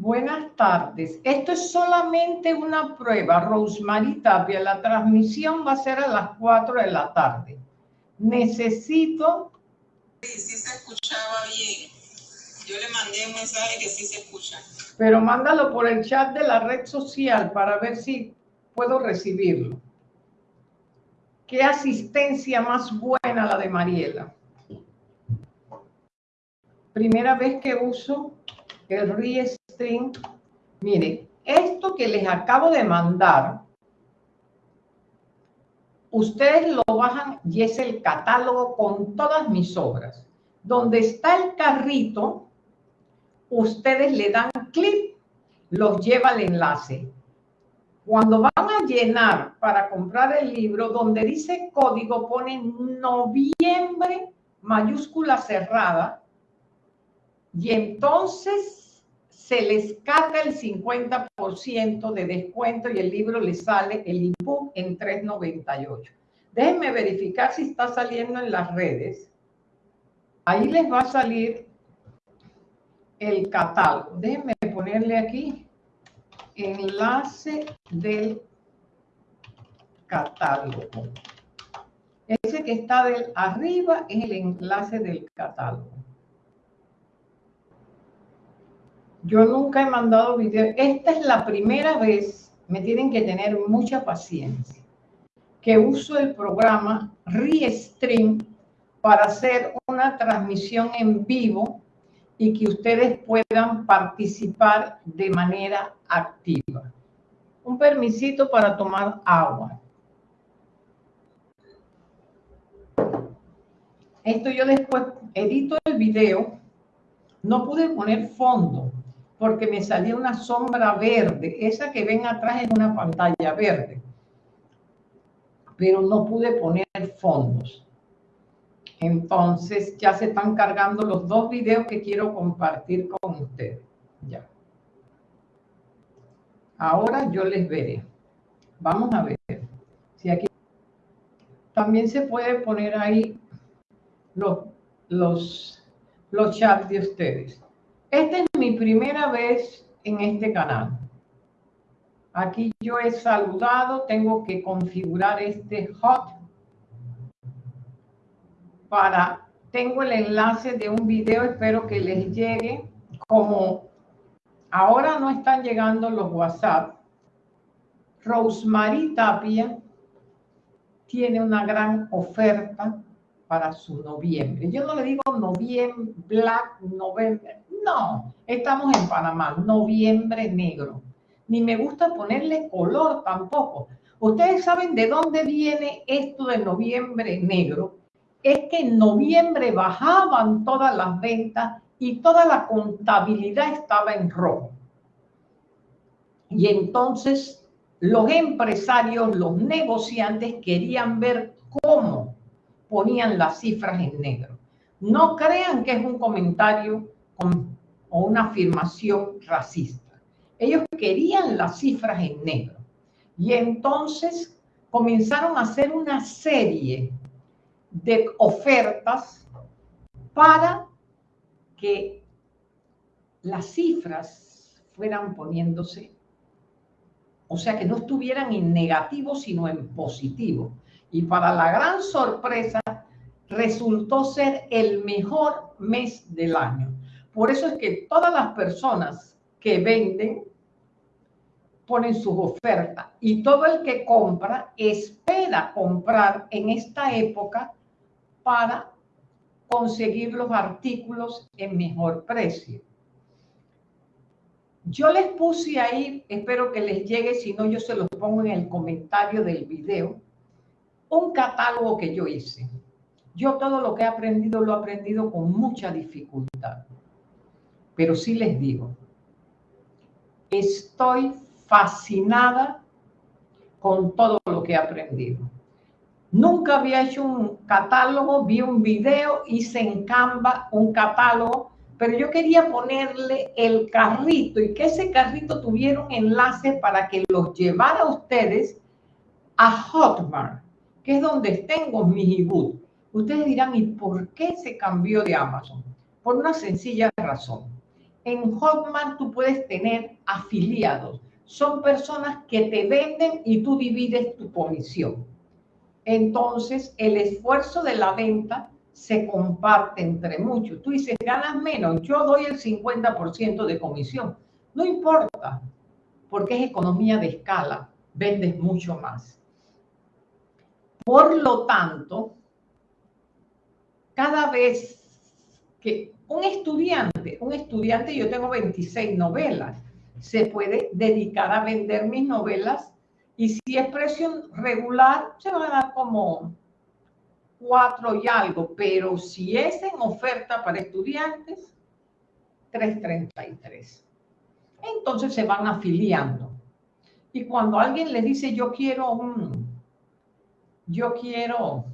Buenas tardes. Esto es solamente una prueba, Rosemary Tapia. La transmisión va a ser a las 4 de la tarde. Necesito... Sí, sí se escuchaba bien. Yo le mandé un mensaje que sí se escucha. Pero mándalo por el chat de la red social para ver si puedo recibirlo. Qué asistencia más buena la de Mariela. Primera vez que uso el Restream. Mire, esto que les acabo de mandar, ustedes lo bajan y es el catálogo con todas mis obras. Donde está el carrito, ustedes le dan clic, los lleva al enlace. Cuando van a llenar para comprar el libro, donde dice código, ponen noviembre, mayúscula cerrada, y entonces se les carga el 50% de descuento y el libro les sale el ebook en 3.98. Déjenme verificar si está saliendo en las redes. Ahí les va a salir el catálogo. Déjenme ponerle aquí enlace del catálogo. Ese que está del arriba es el enlace del catálogo. Yo nunca he mandado video. Esta es la primera vez, me tienen que tener mucha paciencia, que uso el programa Restream para hacer una transmisión en vivo y que ustedes puedan participar de manera activa. Un permisito para tomar agua. Esto yo después edito el video. No pude poner fondo porque me salía una sombra verde. Esa que ven atrás es una pantalla verde. Pero no pude poner fondos. Entonces ya se están cargando los dos videos que quiero compartir con ustedes. Ya. Ahora yo les veré. Vamos a ver. Si aquí también se puede poner ahí los, los, los chats de ustedes. Esta es mi primera vez en este canal. Aquí yo he saludado, tengo que configurar este hot para, tengo el enlace de un video, espero que les llegue. Como ahora no están llegando los WhatsApp, Rosemary Tapia tiene una gran oferta para su noviembre. Yo no le digo noviembre, black, noviembre. No, estamos en Panamá, noviembre negro. Ni me gusta ponerle color tampoco. Ustedes saben de dónde viene esto de noviembre negro es que en noviembre bajaban todas las ventas y toda la contabilidad estaba en rojo. Y entonces los empresarios, los negociantes querían ver cómo ponían las cifras en negro. No crean que es un comentario o una afirmación racista. Ellos querían las cifras en negro. Y entonces comenzaron a hacer una serie de ofertas para que las cifras fueran poniéndose, o sea, que no estuvieran en negativo, sino en positivo. Y para la gran sorpresa, resultó ser el mejor mes del año. Por eso es que todas las personas que venden ponen sus ofertas y todo el que compra espera comprar en esta época para conseguir los artículos en mejor precio. Yo les puse ahí, espero que les llegue, si no yo se los pongo en el comentario del video, un catálogo que yo hice. Yo todo lo que he aprendido lo he aprendido con mucha dificultad. Pero sí les digo, estoy fascinada con todo lo que he aprendido. Nunca había hecho un catálogo, vi un video, hice en Canva un catálogo, pero yo quería ponerle el carrito y que ese carrito tuviera un enlace para que los llevara a ustedes a Hotmart, que es donde tengo mis ebooks. Ustedes dirán, ¿y por qué se cambió de Amazon? Por una sencilla razón. En Hotmart tú puedes tener afiliados. Son personas que te venden y tú divides tu comisión. Entonces, el esfuerzo de la venta se comparte entre muchos. Tú dices, ganas menos, yo doy el 50% de comisión. No importa, porque es economía de escala, vendes mucho más. Por lo tanto, cada vez que un estudiante, un estudiante, yo tengo 26 novelas, se puede dedicar a vender mis novelas y si es precio regular, se va a dar como cuatro y algo, pero si es en oferta para estudiantes, 333. Entonces se van afiliando. Y cuando alguien le dice, yo quiero un, yo quiero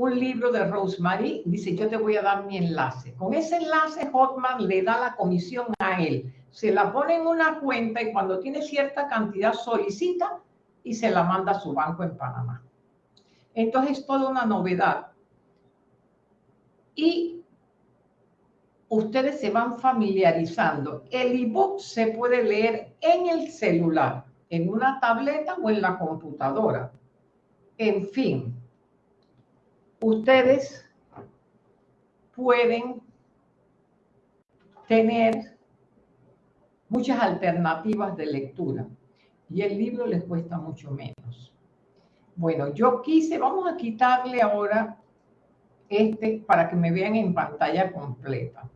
un libro de Rosemary, dice, yo te voy a dar mi enlace. Con ese enlace, Hotman le da la comisión a él. Se la pone en una cuenta y cuando tiene cierta cantidad solicita y se la manda a su banco en Panamá. Entonces es toda una novedad. Y ustedes se van familiarizando. El ebook se puede leer en el celular, en una tableta o en la computadora. En fin, ustedes pueden tener muchas alternativas de lectura y el libro les cuesta mucho menos. Bueno, yo quise, vamos a quitarle ahora este para que me vean en pantalla completa.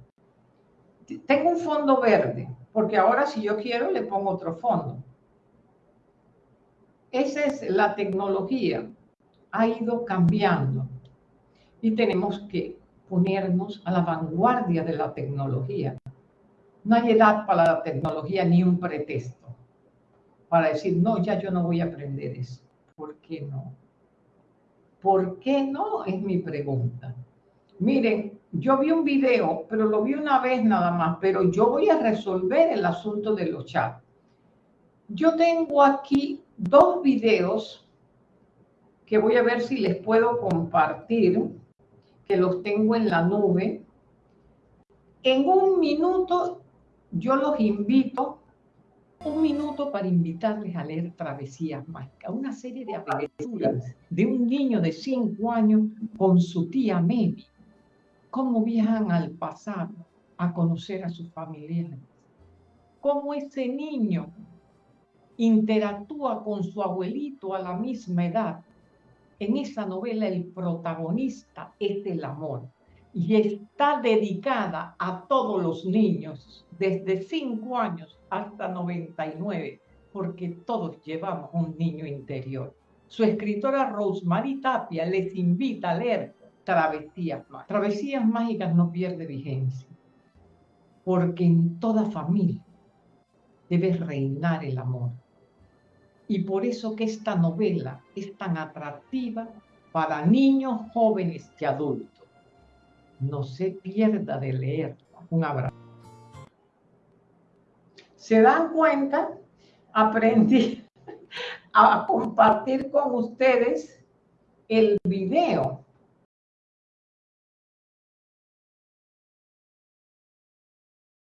Tengo un fondo verde, porque ahora si yo quiero le pongo otro fondo. Esa es la tecnología, ha ido cambiando y tenemos que ponernos a la vanguardia de la tecnología. No hay edad para la tecnología ni un pretexto para decir, no, ya yo no voy a aprender eso. ¿Por qué no? ¿Por qué no? Es mi pregunta. Miren, yo vi un video, pero lo vi una vez nada más, pero yo voy a resolver el asunto de los chats. Yo tengo aquí dos videos que voy a ver si les puedo compartir que los tengo en la nube. En un minuto yo los invito, un minuto para invitarles a leer Travesías Mágicas, una serie de aventuras de un niño de cinco años con su tía Memi. Cómo viajan al pasado a conocer a sus familiares. Cómo ese niño interactúa con su abuelito a la misma edad en esa novela el protagonista es el amor y está dedicada a todos los niños, desde 5 años hasta 99, porque todos llevamos un niño interior. Su escritora Rosemary Tapia les invita a leer Travesías Mágicas. Travesías Mágicas no pierde vigencia, porque en toda familia debe reinar el amor y por eso que esta novela es tan atractiva para niños, jóvenes y adultos. No se pierda de leerla. Un abrazo. ¿Se dan cuenta? Aprendí a compartir con ustedes el video